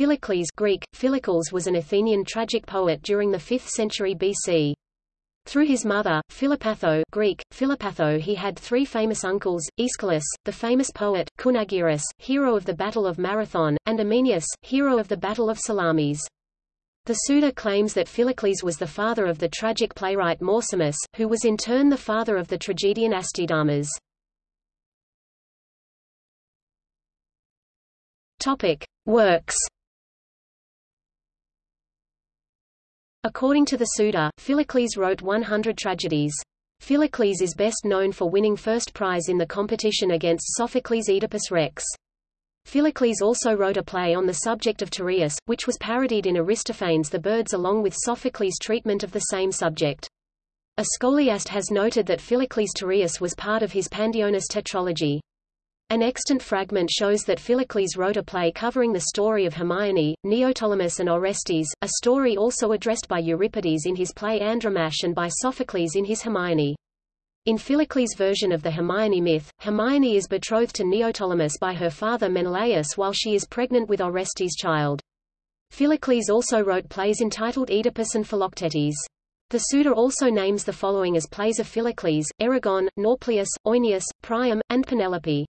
Philocles Greek, Philocles was an Athenian tragic poet during the 5th century BC. Through his mother, Philopatho Greek, Philopatho he had three famous uncles, Aeschylus, the famous poet, Cynaegirus, hero of the Battle of Marathon, and Ameinias, hero of the Battle of Salamis. The Suda claims that Philocles was the father of the tragic playwright Morsimus, who was in turn the father of the tragedian Astydamas. Topic. Works According to the Suda, Philocles wrote 100 tragedies. Philocles is best known for winning first prize in the competition against Sophocles' Oedipus Rex. Philocles also wrote a play on the subject of Tereus, which was parodied in Aristophanes' The Birds along with Sophocles' treatment of the same subject. A scholiast has noted that Philocles' Tereus was part of his Pandionis tetralogy. An extant fragment shows that Philocles wrote a play covering the story of Hermione, Neoptolemus and Orestes, a story also addressed by Euripides in his play Andromache and by Sophocles in his Hermione. In Philocles' version of the Hermione myth, Hermione is betrothed to Neoptolemus by her father Menelaus while she is pregnant with Orestes' child. Philocles also wrote plays entitled Oedipus and Philoctetes. The Suda also names the following as plays of Philocles, Erigone, Nauplius, Oeneus, Priam, and Penelope.